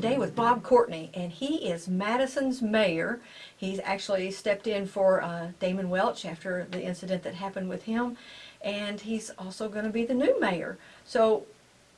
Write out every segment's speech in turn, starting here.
today with Bob Courtney, and he is Madison's mayor. He's actually stepped in for uh, Damon Welch after the incident that happened with him, and he's also going to be the new mayor. So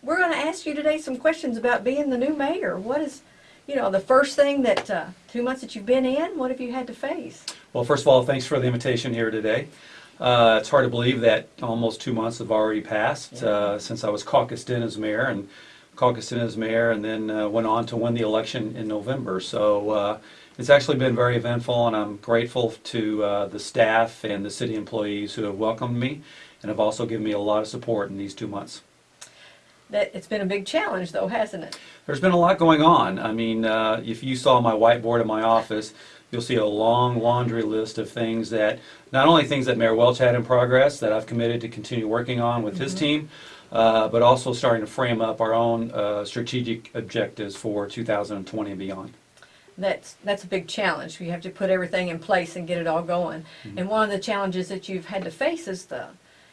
we're going to ask you today some questions about being the new mayor. What is, you know, the first thing that uh, two months that you've been in, what have you had to face? Well, first of all, thanks for the invitation here today. Uh, it's hard to believe that almost two months have already passed uh, since I was caucused in as mayor and caucused as mayor and then uh, went on to win the election in November. So uh, it's actually been very eventful and I'm grateful to uh, the staff and the city employees who have welcomed me and have also given me a lot of support in these two months. That it's been a big challenge, though, hasn't it? There's been a lot going on. I mean, uh, if you saw my whiteboard in my office, you'll see a long laundry list of things that, not only things that Mayor Welch had in progress that I've committed to continue working on with his team, uh, but also starting to frame up our own uh, strategic objectives for 2020 and beyond. That's that's a big challenge. We have to put everything in place and get it all going. And one of the challenges that you've had to face is the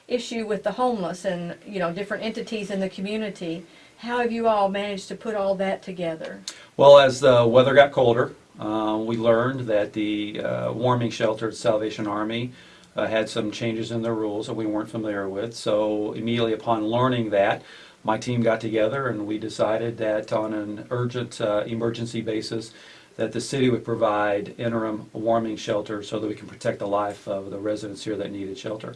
issue with the homeless and you know different entities in the community. How have you all managed to put all that together? Well, as the weather got colder, uh, we learned that the uh, warming shelter at Salvation Army uh, had some changes in their rules that we weren't familiar with. So immediately upon learning that, my team got together and we decided that on an urgent uh, emergency basis, that the city would provide interim warming shelter so that we can protect the life of the residents here that needed shelter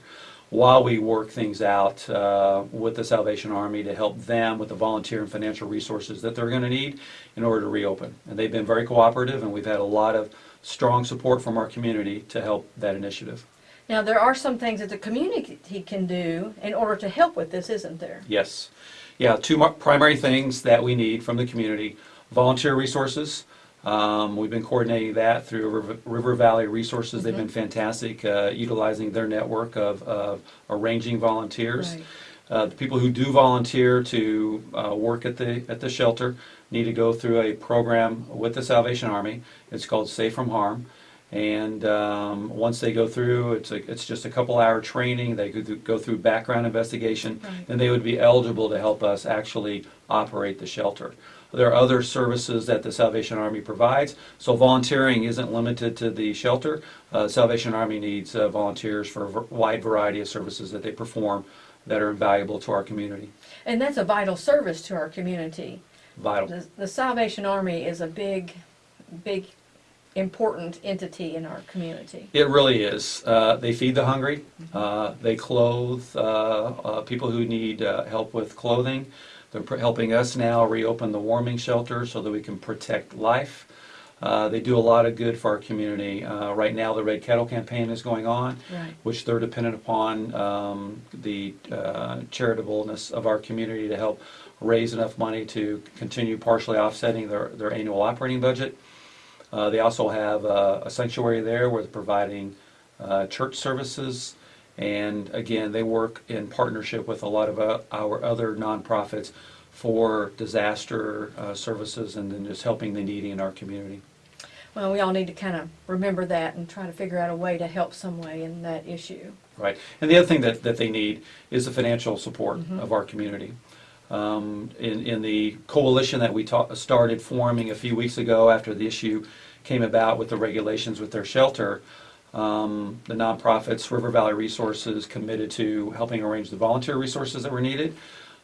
while we work things out uh, with the Salvation Army to help them with the volunteer and financial resources that they're going to need in order to reopen. And they've been very cooperative, and we've had a lot of strong support from our community to help that initiative. Now there are some things that the community can do in order to help with this, isn't there? Yes. Yeah, two primary things that we need from the community volunteer resources. Um, we've been coordinating that through River, River Valley Resources. They've been fantastic, uh, utilizing their network of, of arranging volunteers. Right. Uh, the people who do volunteer to uh, work at the at the shelter need to go through a program with the Salvation Army. It's called Safe from Harm, and um, once they go through, it's a, it's just a couple hour training. They go through, go through background investigation, Right. and they would be eligible to help us actually operate the shelter. There are other services that the Salvation Army provides, so volunteering isn't limited to the shelter. Uh, Salvation Army needs uh, volunteers for a wide variety of services that they perform that are invaluable to our community. And that's a vital service to our community. Vital. The, the Salvation Army is a big, big, important entity in our community. It really is. Uh, they feed the hungry. Uh, they clothe uh, uh, people who need uh, help with clothing. They're pr- helping us now reopen the warming shelter so that we can protect life. Uh, they do a lot of good for our community. Uh, right now, the Red Kettle campaign is going on, Right. which they're dependent upon um, the uh, charitableness of our community to help raise enough money to continue partially offsetting their, their annual operating budget. Uh, they also have uh, a sanctuary there where they're providing uh, church services. And again, they work in partnership with a lot of uh, our other nonprofits for disaster uh, services and then just helping the needy in our community. Well, we all need to kind of remember that and try to figure out a way to help some way in that issue. Right. And the other thing that, that they need is the financial support of our community. Um, in, in the coalition that we started forming a few weeks ago after the issue came about with the regulations with their shelter, um, the nonprofits, River Valley Resources, committed to helping arrange the volunteer resources that were needed.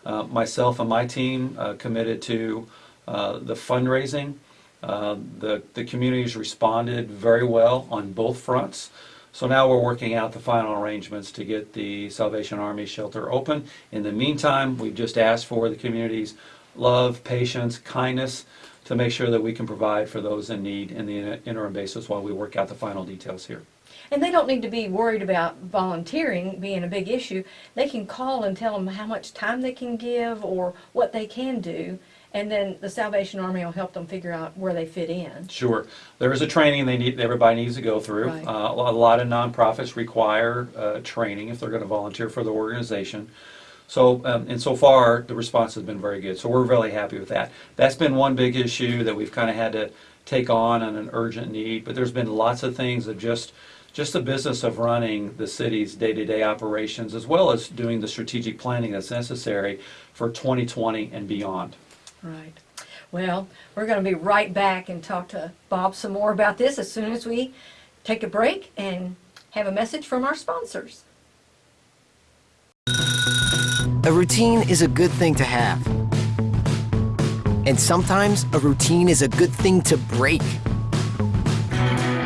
Uh, myself and my team uh, committed to uh, the fundraising. Uh, the, the communities responded very well on both fronts. So now we're working out the final arrangements to get the Salvation Army shelter open. In the meantime, we've just asked for the community's love, patience, kindness to make sure that we can provide for those in need in the interim basis while we work out the final details here. And they don't need to be worried about volunteering being a big issue. They can call and tell them how much time they can give or what they can do, and then the Salvation Army will help them figure out where they fit in. Sure. There is a training they need, everybody needs to go through. Right. Uh, a lot- of nonprofits require uh, training if they're going to volunteer for the organization. So, um, and so far, the response has been very good. So we're really happy with that. That's been one big issue that we've kind of had to take on on an urgent need. But there's been lots of things of just, just the business of running the city's day-to-day operations, as well as doing the strategic planning that's necessary for 2020 and beyond. Right. Well, we're going to be right back and talk to Bob some more about this as soon as we take a break and have a message from our sponsors. A routine is a good thing to have. And sometimes a routine is a good thing to break.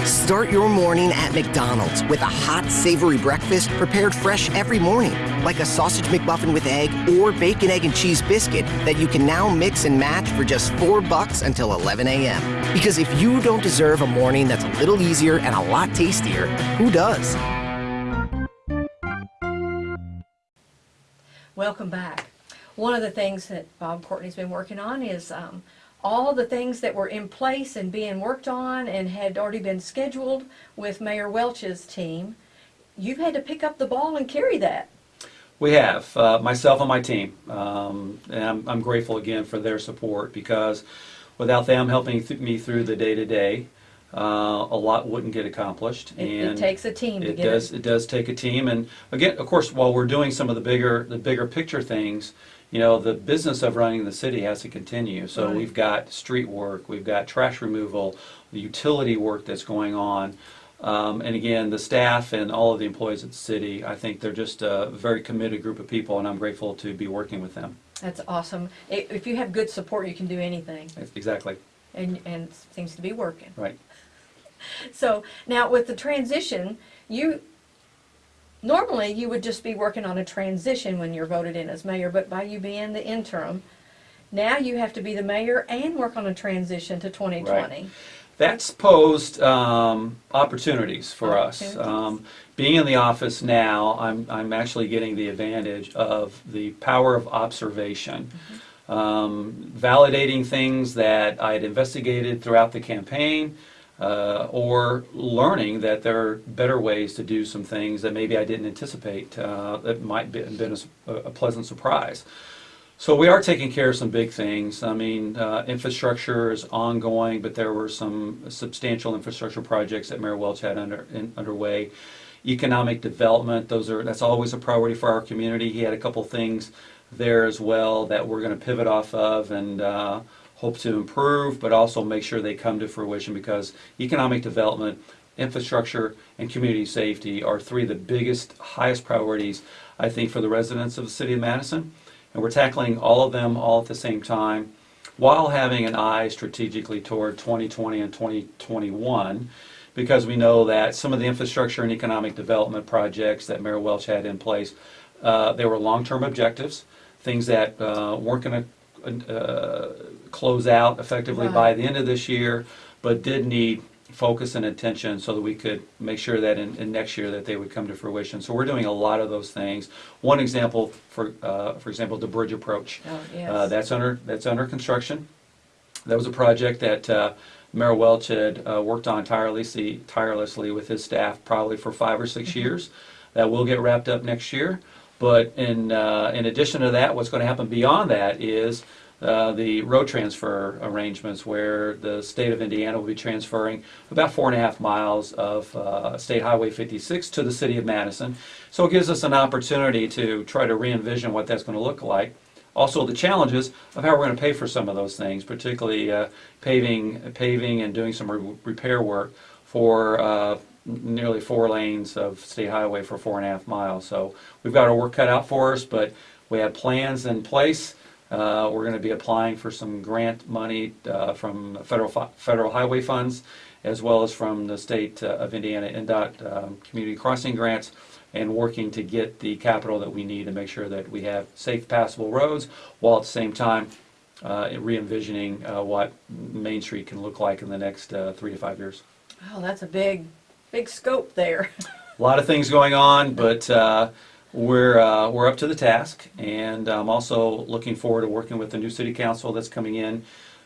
Start your morning at McDonald's with a hot, savory breakfast prepared fresh every morning, like a sausage McMuffin with egg or bacon, egg, and cheese biscuit that you can now mix and match for just four bucks until 11 a.m. Because if you don't deserve a morning that's a little easier and a lot tastier, who does? Welcome back. One of the things that Bob Courtney's been working on is um, all the things that were in place and being worked on and had already been scheduled with Mayor Welch's team. You've had to pick up the ball and carry that. We have, uh, myself and my team. Um, and I'm, I'm grateful again for their support because without them helping th- me through the day to day, uh, a lot wouldn't get accomplished. It, it takes a team to It get does, it. it does take a team, and again, of course, while we're doing some of the bigger, the bigger picture things, you know, the business of running the city has to continue. So Right. we've got street work, we've got trash removal, the utility work that's going on. Um, and again, the staff and all of the employees at the city, I think they're just a very committed group of people, and I'm grateful to be working with them. That's awesome. If you have good support, you can do anything, Exactly, and and seems to be working. right. So now with the transition, you normally you would just be working on a transition when you're voted in as mayor, but by you being the interim, now you have to be the mayor and work on a transition to 2020. Right. That's posed um, opportunities for us. Um, being in the office now, I'm, I'm actually getting the advantage of the power of observation. Um, validating things that I had investigated throughout the campaign, uh, or learning that there are better ways to do some things that maybe I didn't anticipate uh, that might be been a pleasant surprise. So we are taking care of some big things. I mean, uh, infrastructure is ongoing, but there were some substantial infrastructure projects that Mayor Welch had under, in, underway. Economic development, those are, that's always a priority for our community. He had a couple things there as well that we're gonna pivot off of and, uh, hope to improve, but also make sure they come to fruition because economic development, infrastructure, and community safety are three of the biggest, highest priorities, I think, for the residents of the city of Madison. And we're tackling all of them all at the same time while having an eye strategically toward 2020 and 2021 because we know that some of the infrastructure and economic development projects that Mayor Welch had in place, uh, they were long-term objectives, things that uh, weren't going to uh, close out effectively by the end of this year, but did need focus and attention so that we could make sure that in, in next year that they would come to fruition. So we're doing a lot of those things. One example, for uh, for example, the bridge approach. Oh, Uh. That's under, that's under construction. That was a project that uh, Mayor Welch had uh, worked on tirelessly, tirelessly with his staff probably for five or six years. That will get wrapped up next year. But in, uh, in addition to that, what's going to happen beyond that is uh, the road transfer arrangements where the state of Indiana will be transferring about four and a half miles of uh, State Highway 56 to the city of Madison. So it gives us an opportunity to try to re-envision what that's going to look like. Also, the challenges of how we're going to pay for some of those things, particularly uh, paving, paving and doing some re- repair work for uh, nearly four lanes of state highway for four and a half miles. So we've got our work cut out for us, but we have plans in place. Uh, We're going to be applying for some grant money uh, from federal, federal highway funds, as well as from the state uh, of Indiana INDOT um, community crossing grants, and working to get the capital that we need to make sure that we have safe passable roads, while at the same time uh, re-envisioning uh, what Main Street can look like in the next uh, three to five years. Oh, that's a big, big scope there. A lot of things going on, but uh, we're, uh, we're up to the task. And I'm also looking forward to working with the new city council that's coming in.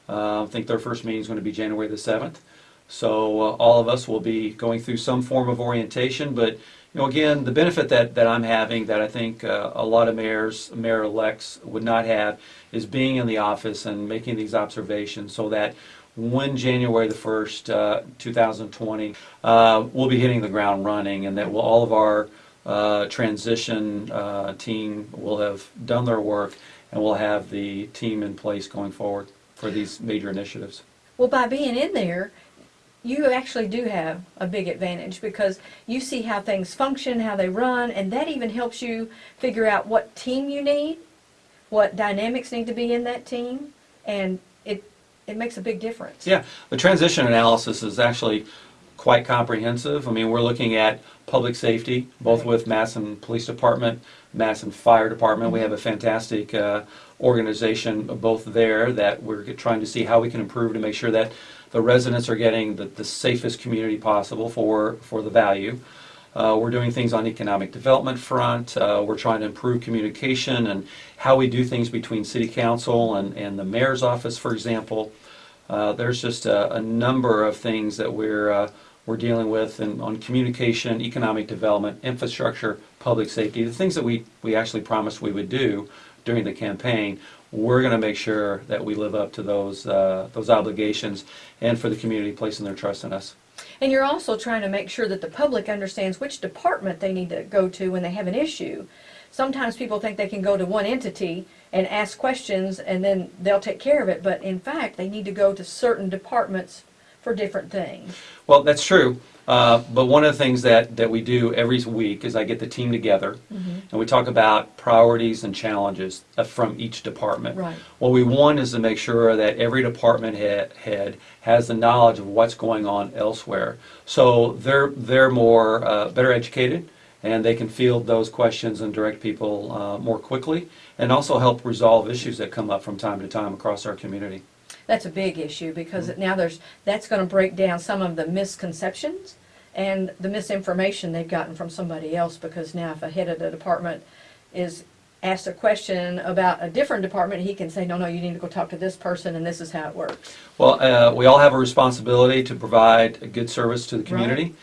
Uh, I think their first meeting is going to be January the 7th. So uh, all of us will be going through some form of orientation, but, you know, again, the benefit that, that I'm having that I think uh, a lot of mayors, mayor-elects would not have is being in the office and making these observations so that when January the 1st, uh, 2020, uh, we'll be hitting the ground running and that will, all of our uh, transition uh, team will have done their work and we'll have the team in place going forward. for these major initiatives. Well, by being in there, you actually do have a big advantage because you see how things function, how they run, and that even helps you figure out what team you need, what dynamics need to be in that team, and it it makes a big difference. Yeah, the transition analysis is actually quite comprehensive. I mean, we're looking at public safety, both with Madison Police Department, Madison Fire Department. We have a fantastic uh, organization both there that we're trying to see how we can improve to make sure that the residents are getting the, the safest community possible for, for the value. Uh, we're doing things on economic development front. Uh, we're trying to improve communication and how we do things between city council and, and the mayor's office, for example. Uh, there's just a, a number of things that we're uh, we're dealing with and on communication, economic development, infrastructure, public safety, the things that we, we actually promised we would do during the campaign. We're going to make sure that we live up to those uh, those obligations and for the community placing their trust in us. And you're also trying to make sure that the public understands which department they need to go to when they have an issue. Sometimes people think they can go to one entity and ask questions and then they'll take care of it, but in fact, they need to go to certain departments for different things. Well, that's true. Uh, but one of the things that, that we do every week is I get the team together and we talk about priorities and challenges uh, from each department. Right. What we want is to make sure that every department head, head has the knowledge of what's going on elsewhere. So they're, they're more, uh, better educated and they can field those questions and direct people uh, more quickly and also help resolve issues that come up from time to time across our community. That's a big issue because Mm-hmm. now there's, that's gonna break down some of the misconceptions and the misinformation they've gotten from somebody else because now if a head of the department is asked a question about a different department, he can say, no, no, you need to go talk to this person and this is how it works. Well, uh, we all have a responsibility to provide a good service to the community.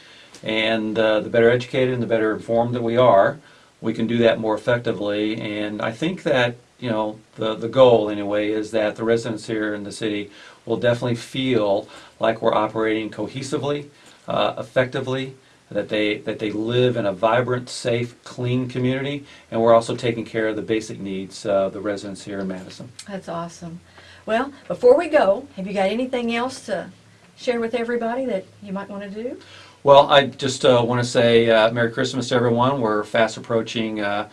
And uh, the better educated and the better informed that we are, we can do that more effectively. And I think that, you know, the, the goal anyway is that the residents here in the city will definitely feel like we're operating cohesively, uh, effectively, that they, that they live in a vibrant, safe, clean community, and we're also taking care of the basic needs uh, of the residents here in Madison. That's awesome. Well, before we go, have you got anything else to share with everybody that you might want to do? Well, I just uh, want to say uh, Merry Christmas to everyone. We're fast approaching uh,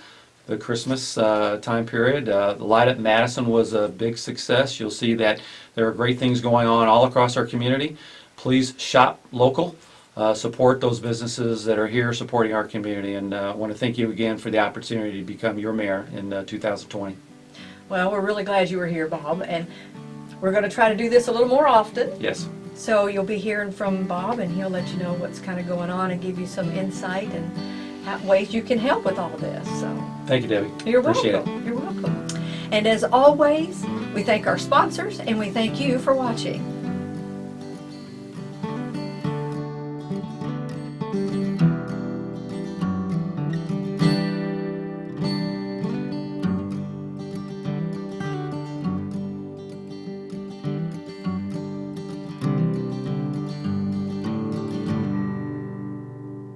the Christmas uh, time period. Uh, the Light Up Madison was a big success. You'll see that there are great things going on all across our community. Please shop local. Uh, support those businesses that are here supporting our community. And uh, I want to thank you again for the opportunity to become your mayor in uh, 2020. Well, we're really glad you were here, Bob, and we're going to try to do this a little more often. Yes. So you'll be hearing from Bob, and he'll let you know what's kind of going on and give you some insight and ways you can help with all this. So Thank you, Debbie. you're Appreciate welcome. You're welcome. And as always, we thank our sponsors and we thank you for watching.